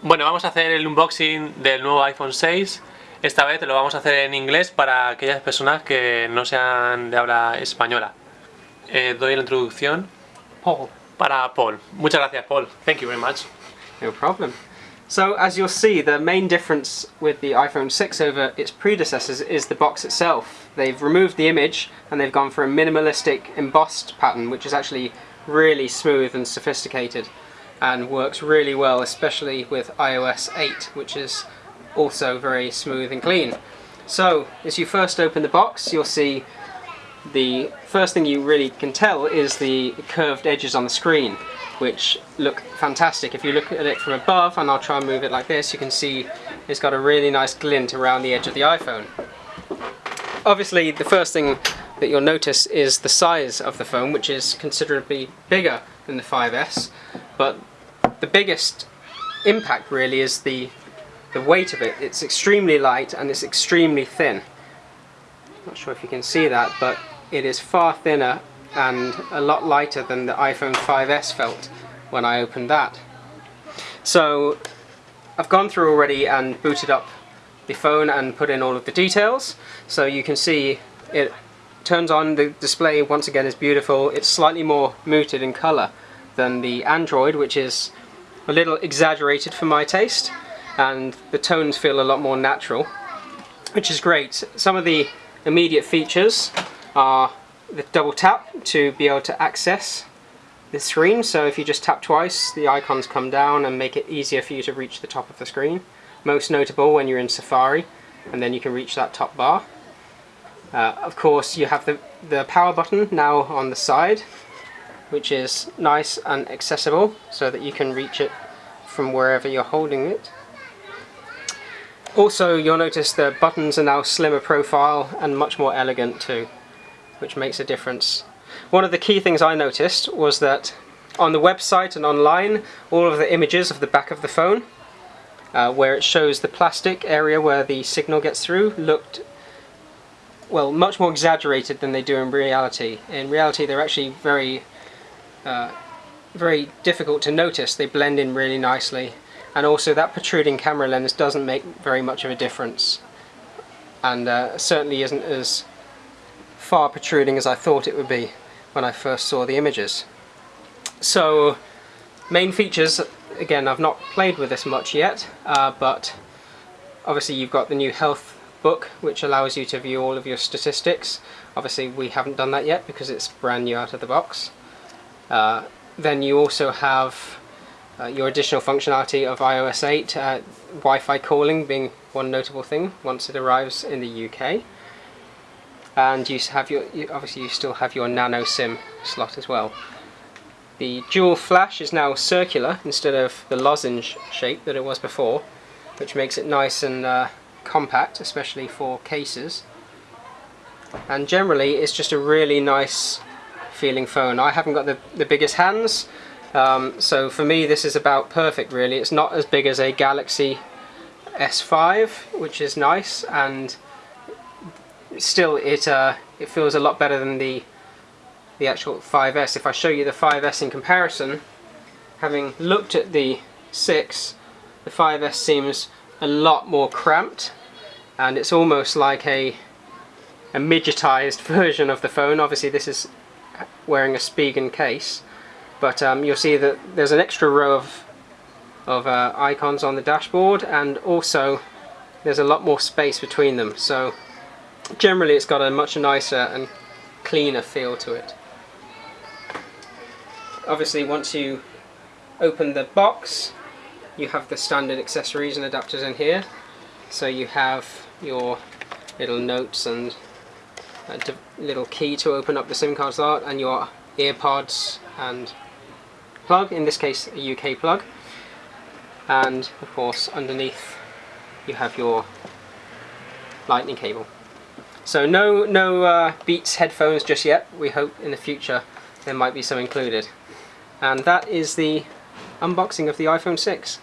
Bueno, vamos a hacer el unboxing del nuevo iPhone 6. Esta vez lo vamos a hacer en inglés para aquellas personas que no sean de habla española. Eh, doy la introducción Paul. para Paul. Muchas gracias, Paul. Thank you very much. No problem. So as you'll see, the main difference with the iPhone 6 over its predecessors is the box itself. They've removed the image and they've gone for a minimalistic embossed pattern, which is actually really smooth and sophisticated and works really well, especially with iOS 8, which is also very smooth and clean. So, as you first open the box, you'll see the first thing you really can tell is the curved edges on the screen, which look fantastic. If you look at it from above, and I'll try and move it like this, you can see it's got a really nice glint around the edge of the iPhone. Obviously, the first thing that you'll notice is the size of the phone, which is considerably bigger than the 5S, but the biggest impact really is the the weight of it. It's extremely light and it's extremely thin. Not sure if you can see that, but it is far thinner and a lot lighter than the iPhone 5S felt when I opened that. So I've gone through already and booted up the phone and put in all of the details so you can see it turns on the display once again is beautiful it's slightly more muted in color than the Android which is a little exaggerated for my taste and the tones feel a lot more natural which is great. Some of the immediate features are the double tap to be able to access the screen so if you just tap twice the icons come down and make it easier for you to reach the top of the screen. Most notable when you're in Safari and then you can reach that top bar. Uh, of course you have the, the power button now on the side which is nice and accessible so that you can reach it from wherever you're holding it. Also you'll notice the buttons are now slimmer profile and much more elegant too, which makes a difference. One of the key things I noticed was that on the website and online all of the images of the back of the phone uh, where it shows the plastic area where the signal gets through looked well much more exaggerated than they do in reality. In reality they're actually very uh, very difficult to notice. They blend in really nicely and also that protruding camera lens doesn't make very much of a difference and uh, certainly isn't as far protruding as I thought it would be when I first saw the images. So main features, again I've not played with this much yet uh, but obviously you've got the new health book which allows you to view all of your statistics. Obviously we haven't done that yet because it's brand new out of the box. Uh, then you also have uh, your additional functionality of iOS 8, uh, Wi-Fi calling being one notable thing once it arrives in the UK. And you have your, you, obviously you still have your nano SIM slot as well. The dual flash is now circular instead of the lozenge shape that it was before, which makes it nice and uh, compact, especially for cases. And generally it's just a really nice feeling phone. I haven't got the, the biggest hands, um, so for me this is about perfect really. It's not as big as a Galaxy S5, which is nice, and still it uh, it feels a lot better than the the actual 5S. If I show you the 5S in comparison, having looked at the 6, the 5S seems a lot more cramped, and it's almost like a a midgetized version of the phone. Obviously this is wearing a Spigen case but um, you'll see that there's an extra row of, of uh, icons on the dashboard and also there's a lot more space between them so generally it's got a much nicer and cleaner feel to it. Obviously once you open the box you have the standard accessories and adapters in here so you have your little notes and a little key to open up the SIM card slot and your earpods and plug, in this case a UK plug and of course underneath you have your lightning cable. So no, no uh, Beats headphones just yet, we hope in the future there might be some included. And that is the unboxing of the iPhone 6.